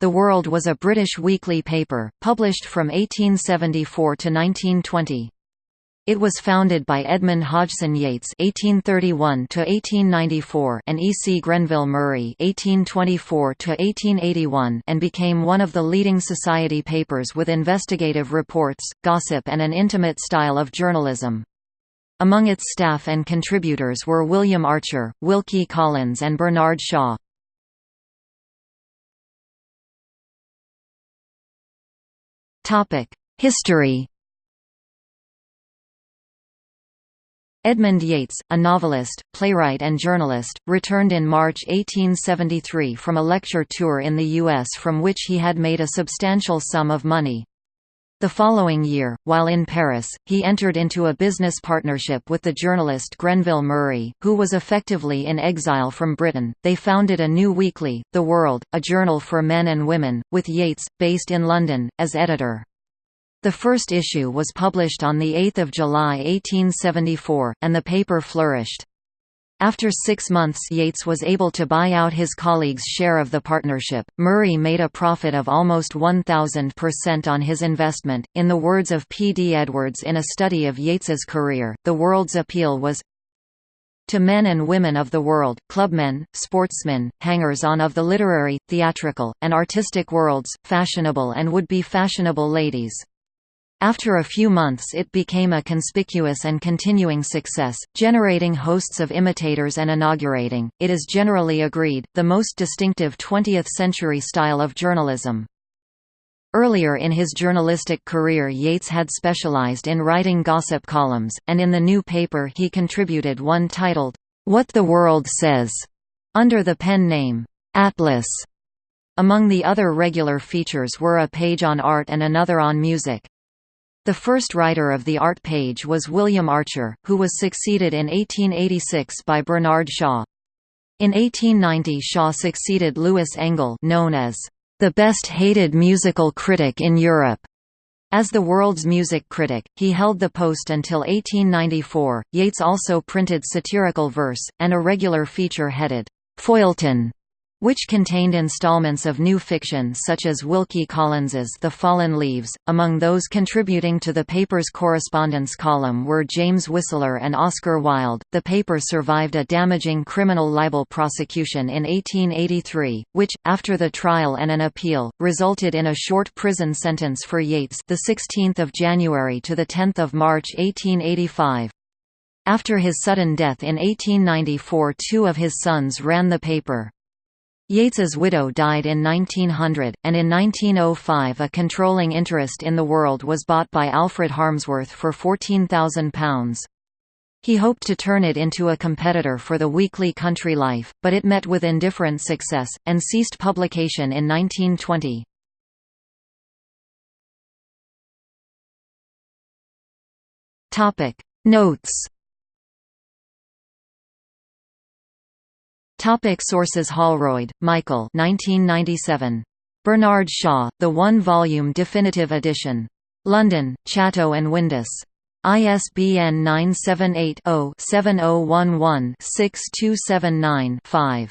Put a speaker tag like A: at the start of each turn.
A: The World was a British weekly paper, published from 1874 to 1920. It was founded by Edmund Hodgson Yates (1831–1894) and E. C. Grenville Murray (1824–1881), and became one of the leading society papers with investigative reports, gossip, and an intimate style of journalism. Among its staff and contributors were William Archer, Wilkie Collins, and Bernard Shaw. History. Edmund Yates, a novelist, playwright and journalist, returned in March 1873 from a lecture tour in the U.S. from which he had made a substantial sum of money. The following year, while in Paris, he entered into a business partnership with the journalist Grenville Murray, who was effectively in exile from Britain. They founded a new weekly, The World, a journal for men and women, with Yates, based in London, as editor. The first issue was published on 8 July 1874, and the paper flourished. After six months Yates was able to buy out his colleagues' share of the partnership. Murray made a profit of almost 1,000% on his investment. In the words of P. D. Edwards in a study of Yates's career, the world's appeal was to men and women of the world, clubmen, sportsmen, hangers-on of the literary, theatrical, and artistic worlds, fashionable and would-be fashionable ladies. After a few months it became a conspicuous and continuing success, generating hosts of imitators and inaugurating, it is generally agreed, the most distinctive 20th-century style of journalism. Earlier in his journalistic career Yates had specialized in writing gossip columns, and in the new paper he contributed one titled, What the World Says, under the pen name, Atlas. Among the other regular features were a page on art and another on music. The first writer of the art page was William Archer, who was succeeded in 1886 by Bernard Shaw. In 1890 Shaw succeeded Louis Engel known as the best hated musical critic in Europe. As the world's music critic, he held the post until 1894. Yates also printed satirical verse, and a regular feature headed, Feuilleton, which contained installments of new fiction such as Wilkie Collins's The Fallen Leaves. Among those contributing to the paper's correspondence column were James Whistler and Oscar Wilde. The paper survived a damaging criminal libel prosecution in 1883, which, after the trial and an appeal, resulted in a short prison sentence for Yates, the 16th of January to the 10th of March 1885. After his sudden death in 1894 two of his sons ran the paper. Yates's widow died in 1900, and in 1905 a controlling interest in the World was bought by Alfred Harmsworth for £14,000. He hoped to turn it into a competitor for the weekly Country Life, but it met with indifferent success, and ceased publication in 1920. Notes Topic sources Holroyd, Michael 1997. Bernard Shaw, the one-volume definitive edition. London, Chatto and Windus. ISBN 978 0 7011 6279 5.